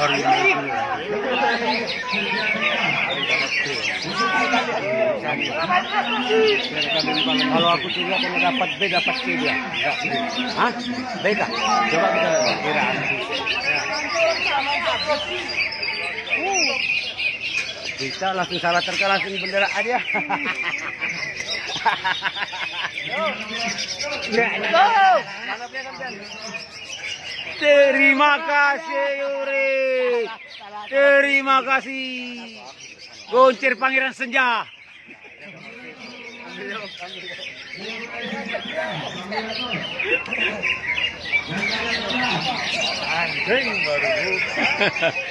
hari ini. Kalau aku tiga kena dapat B dapat C dia. Hah? B kah? Coba kita kiraan. Kita langsung salah terka langsung bendera aja. Terima kasih Yuri. Terima kasih. Goncir Pangeran Senja. Anjing baru buka.